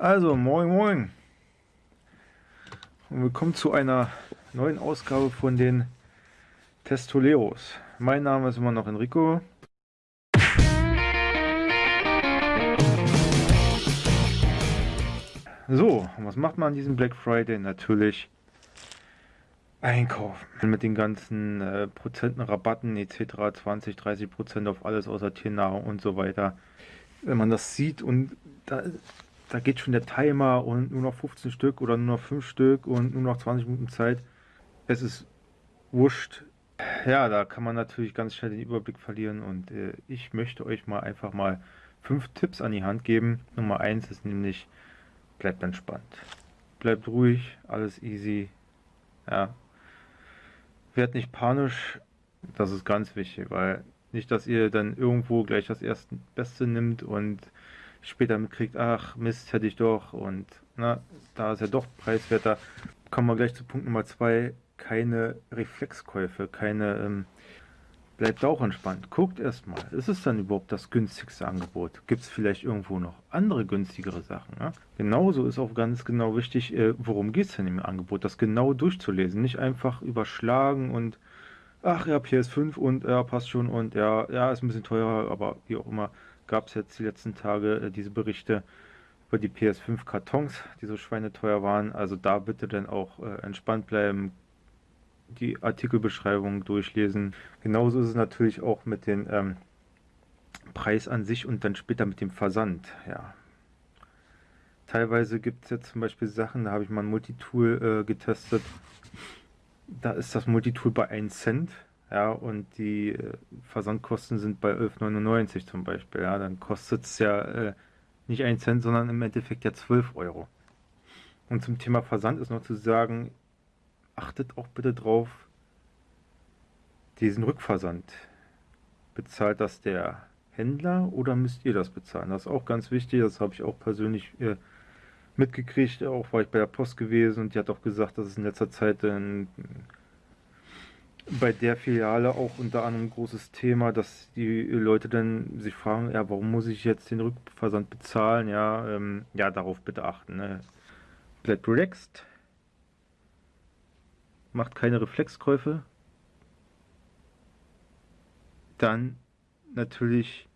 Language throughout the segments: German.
Also, moin moin. Und willkommen zu einer neuen Ausgabe von den Testoleros. Mein Name ist immer noch Enrico. So, was macht man an diesem Black Friday? Natürlich einkaufen. Mit den ganzen äh, Prozenten, Rabatten etc. 20, 30 Prozent auf alles außer Tiernahrung und so weiter. Wenn man das sieht und da da geht schon der Timer und nur noch 15 Stück oder nur noch 5 Stück und nur noch 20 Minuten Zeit. Es ist wurscht. Ja, da kann man natürlich ganz schnell den Überblick verlieren und äh, ich möchte euch mal einfach mal fünf Tipps an die Hand geben. Nummer eins ist nämlich, bleibt entspannt. Bleibt ruhig, alles easy. Ja. Werdet nicht panisch, das ist ganz wichtig, weil nicht, dass ihr dann irgendwo gleich das erste Beste nimmt und später mitkriegt, ach Mist, hätte ich doch und na, da ist ja doch preiswerter. Kommen wir gleich zu Punkt Nummer zwei, keine Reflexkäufe, keine, ähm, bleibt auch entspannt. Guckt erstmal, ist es dann überhaupt das günstigste Angebot? Gibt es vielleicht irgendwo noch andere günstigere Sachen? Ja? Genauso ist auch ganz genau wichtig, äh, worum geht es denn im Angebot, das genau durchzulesen, nicht einfach überschlagen und ach ja, PS5 und ja, passt schon und ja, ja, ist ein bisschen teurer, aber wie auch immer gab es jetzt die letzten Tage äh, diese Berichte über die PS5-Kartons, die so schweineteuer waren. Also da bitte dann auch äh, entspannt bleiben, die Artikelbeschreibung durchlesen. Genauso ist es natürlich auch mit dem ähm, Preis an sich und dann später mit dem Versand. Ja. Teilweise gibt es jetzt zum Beispiel Sachen, da habe ich mal ein Multitool äh, getestet. Da ist das Multitool bei 1 Cent ja, und die äh, Versandkosten sind bei 11,99 zum Beispiel, ja, dann kostet es ja äh, nicht 1 Cent, sondern im Endeffekt ja 12 Euro. Und zum Thema Versand ist noch zu sagen, achtet auch bitte drauf, diesen Rückversand. Bezahlt das der Händler oder müsst ihr das bezahlen? Das ist auch ganz wichtig, das habe ich auch persönlich äh, mitgekriegt, auch war ich bei der Post gewesen und die hat auch gesagt, dass es in letzter Zeit ein bei der Filiale auch unter anderem ein großes Thema, dass die Leute dann sich fragen, ja, warum muss ich jetzt den Rückversand bezahlen? Ja, ähm, ja darauf bitte achten. Ne? Bleibt relaxed, macht keine Reflexkäufe. Dann natürlich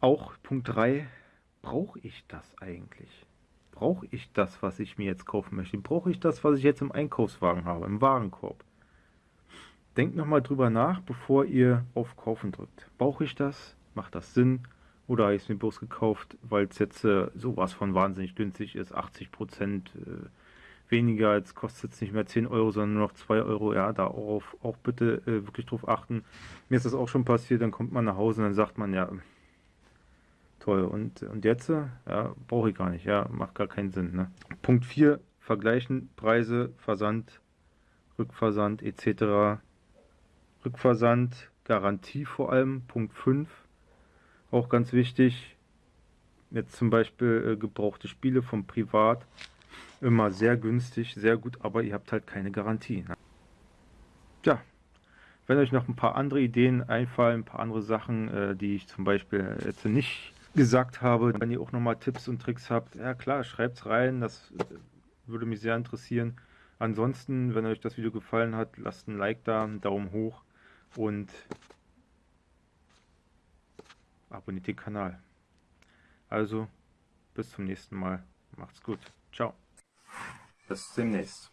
auch Punkt 3, brauche ich das eigentlich? Brauche ich das, was ich mir jetzt kaufen möchte? Brauche ich das, was ich jetzt im Einkaufswagen habe, im Warenkorb? Denkt nochmal drüber nach, bevor ihr auf Kaufen drückt. Brauche ich das? Macht das Sinn? Oder habe ich es mir bloß gekauft, weil es jetzt äh, sowas von wahnsinnig günstig ist, 80 Prozent äh, weniger, jetzt kostet es nicht mehr 10 Euro, sondern nur noch 2 Euro. Ja, da auch, auch bitte äh, wirklich drauf achten. Mir ist das auch schon passiert, dann kommt man nach Hause und dann sagt man, ja, toll, und, und jetzt? Ja, brauche ich gar nicht, ja, macht gar keinen Sinn. Ne? Punkt 4, vergleichen Preise, Versand, Rückversand etc. Rückversand, Garantie vor allem, Punkt 5, auch ganz wichtig. Jetzt zum Beispiel äh, gebrauchte Spiele vom Privat, immer sehr günstig, sehr gut, aber ihr habt halt keine Garantie. Ne? Tja, wenn euch noch ein paar andere Ideen einfallen, ein paar andere Sachen, äh, die ich zum Beispiel jetzt nicht gesagt habe, wenn ihr auch nochmal Tipps und Tricks habt, ja klar, schreibt es rein, das äh, würde mich sehr interessieren. Ansonsten, wenn euch das Video gefallen hat, lasst ein Like da, einen Daumen hoch und abonniert den Kanal. Also, bis zum nächsten Mal. Macht's gut. Ciao. Bis demnächst.